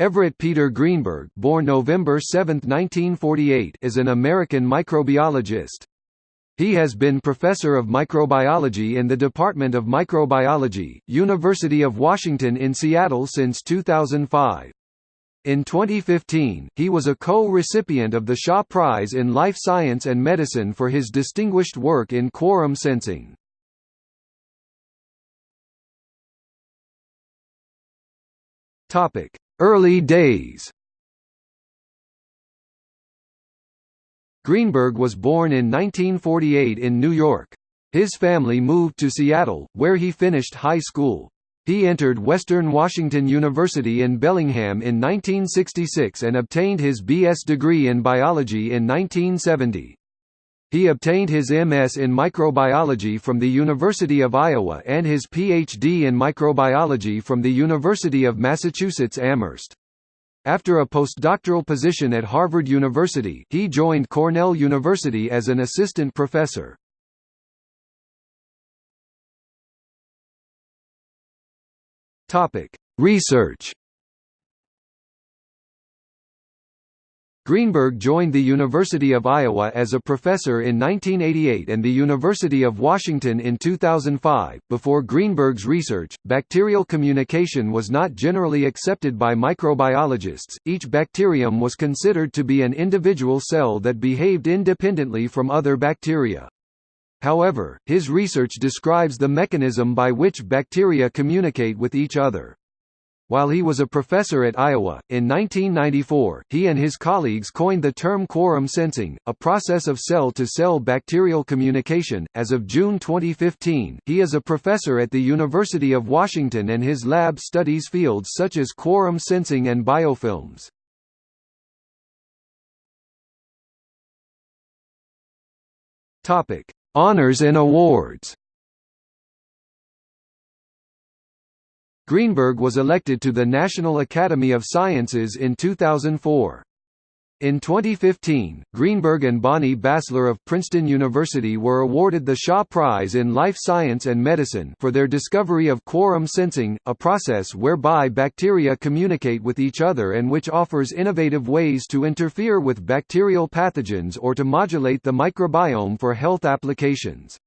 Everett Peter Greenberg born November 7, 1948, is an American microbiologist. He has been Professor of Microbiology in the Department of Microbiology, University of Washington in Seattle since 2005. In 2015, he was a co-recipient of the Shaw Prize in Life Science and Medicine for his distinguished work in quorum sensing. Topic: Early days Greenberg was born in 1948 in New York. His family moved to Seattle, where he finished high school. He entered Western Washington University in Bellingham in 1966 and obtained his B.S. degree in biology in 1970. He obtained his MS in microbiology from the University of Iowa and his Ph.D. in microbiology from the University of Massachusetts Amherst. After a postdoctoral position at Harvard University, he joined Cornell University as an assistant professor. Research Greenberg joined the University of Iowa as a professor in 1988 and the University of Washington in 2005. Before Greenberg's research, bacterial communication was not generally accepted by microbiologists. Each bacterium was considered to be an individual cell that behaved independently from other bacteria. However, his research describes the mechanism by which bacteria communicate with each other. While he was a professor at Iowa, in 1994, he and his colleagues coined the term quorum sensing, a process of cell-to-cell -cell bacterial communication. As of June 2015, he is a professor at the University of Washington and his lab studies fields such as quorum sensing and biofilms. Topic: Honors and awards. Greenberg was elected to the National Academy of Sciences in 2004. In 2015, Greenberg and Bonnie Bassler of Princeton University were awarded the Shaw Prize in Life Science and Medicine for their discovery of quorum sensing, a process whereby bacteria communicate with each other and which offers innovative ways to interfere with bacterial pathogens or to modulate the microbiome for health applications.